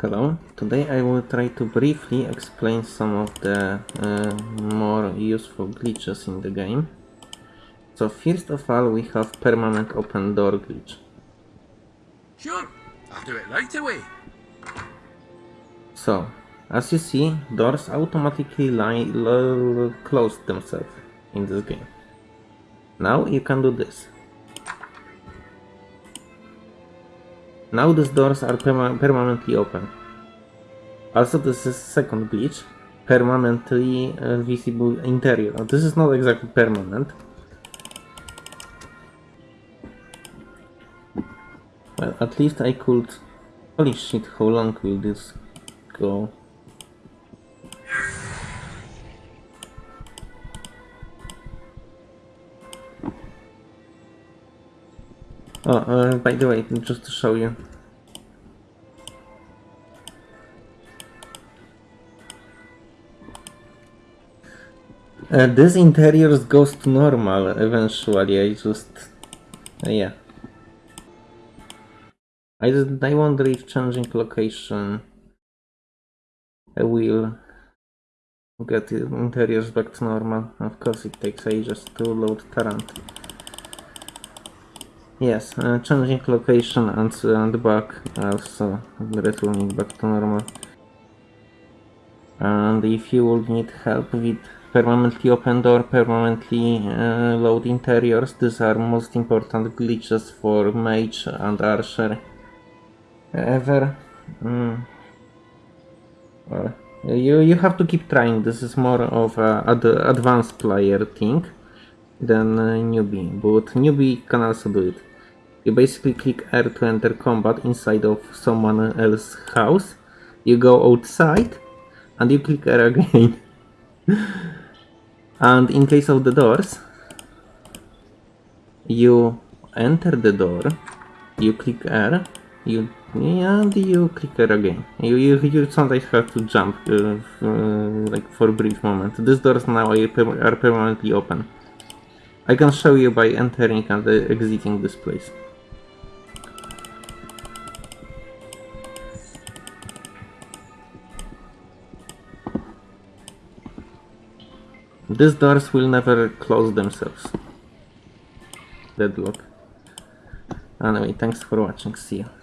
Hello, today I will try to briefly explain some of the uh, more useful glitches in the game. So first of all we have permanent open door glitch. Sure, I'll do it right away. So, as you see, doors automatically lie, close themselves in this game. Now you can do this. Now these doors are perma permanently open. Also this is second glitch, permanently uh, visible interior. Now, this is not exactly permanent. Well, at least I could... Holy shit, how long will this go? Oh, by the way, just to show you. Uh, this interiors goes to normal eventually, I just... uh, yeah. I, just, I wonder if changing location I will get the interiors back to normal. Of course it takes ages to load Tarant. Yes, uh, changing location and, and back also returning back to normal. And if you would need help with permanently open door, permanently uh, load interiors, these are most important glitches for mage and archer ever. Mm. Well, you, you have to keep trying, this is more of a ad advanced player thing than uh, newbie, but newbie can also do it. You basically click R to enter combat inside of someone else's house, you go outside, and you click R again. and in case of the doors, you enter the door, you click R, you and you click R again. You, you, you sometimes have to jump uh, uh, like for a brief moment. These doors now are, per permanently open. I can show you by entering and uh, exiting this place. These doors will never close themselves. Deadlock. Anyway, thanks for watching, see you.